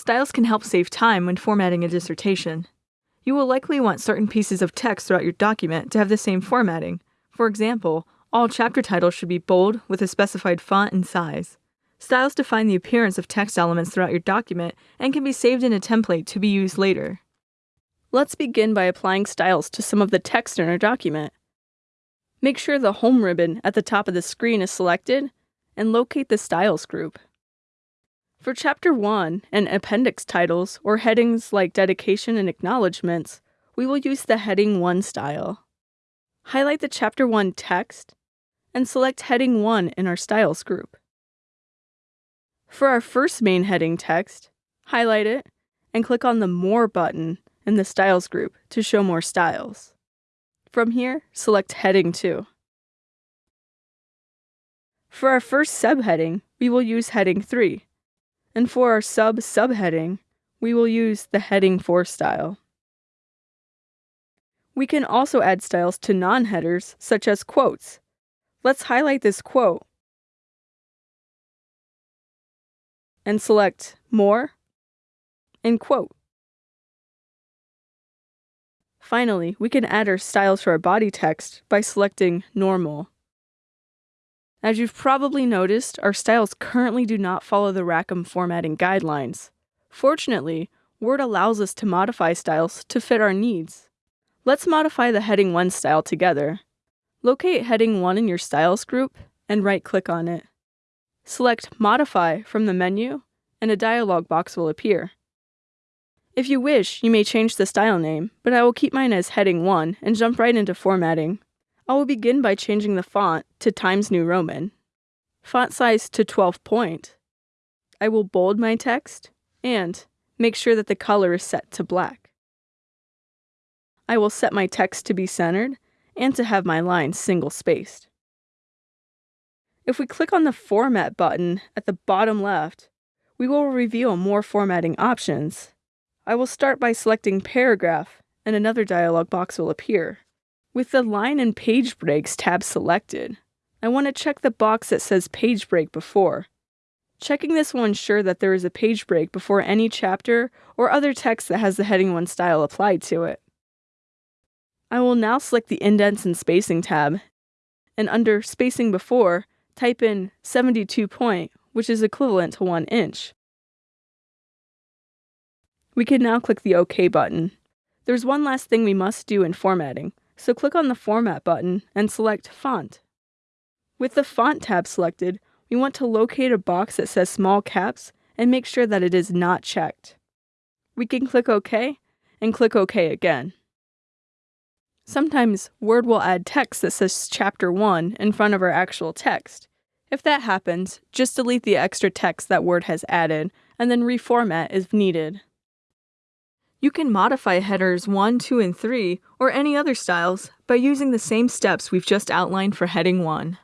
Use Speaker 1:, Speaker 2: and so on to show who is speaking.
Speaker 1: Styles can help save time when formatting a dissertation. You will likely want certain pieces of text throughout your document to have the same formatting. For example, all chapter titles should be bold with a specified font and size. Styles define the appearance of text elements throughout your document and can be saved in a template to be used later. Let's begin by applying styles to some of the text in our document. Make sure the Home ribbon at the top of the screen is selected and locate the Styles group. For Chapter 1 and appendix titles or headings like dedication and acknowledgments, we will use the Heading 1 style. Highlight the Chapter 1 text and select Heading 1 in our Styles group. For our first main heading text, highlight it and click on the More button in the Styles group to show more styles. From here, select Heading 2. For our first subheading, we will use Heading 3 and for our sub subheading, we will use the heading 4 style. We can also add styles to non-headers, such as quotes. Let's highlight this quote and select More and Quote. Finally, we can add our styles to our body text by selecting Normal. As you've probably noticed, our styles currently do not follow the Rackham formatting guidelines. Fortunately, Word allows us to modify styles to fit our needs. Let's modify the Heading 1 style together. Locate Heading 1 in your Styles group and right-click on it. Select Modify from the menu, and a dialog box will appear. If you wish, you may change the style name, but I will keep mine as Heading 1 and jump right into formatting. I will begin by changing the font to Times New Roman, font size to 12 point. I will bold my text and make sure that the color is set to black. I will set my text to be centered and to have my lines single spaced. If we click on the Format button at the bottom left, we will reveal more formatting options. I will start by selecting Paragraph and another dialog box will appear. With the Line and Page Breaks tab selected, I want to check the box that says Page Break before. Checking this will ensure that there is a page break before any chapter or other text that has the Heading 1 style applied to it. I will now select the Indents and Spacing tab, and under Spacing Before, type in 72 point, which is equivalent to 1 inch. We can now click the OK button. There's one last thing we must do in formatting. So click on the Format button and select Font. With the Font tab selected, we want to locate a box that says Small Caps and make sure that it is not checked. We can click OK and click OK again. Sometimes Word will add text that says Chapter 1 in front of our actual text. If that happens, just delete the extra text that Word has added and then reformat if needed. You can modify headers 1, 2, and 3, or any other styles, by using the same steps we've just outlined for heading 1.